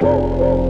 Whoa, whoa.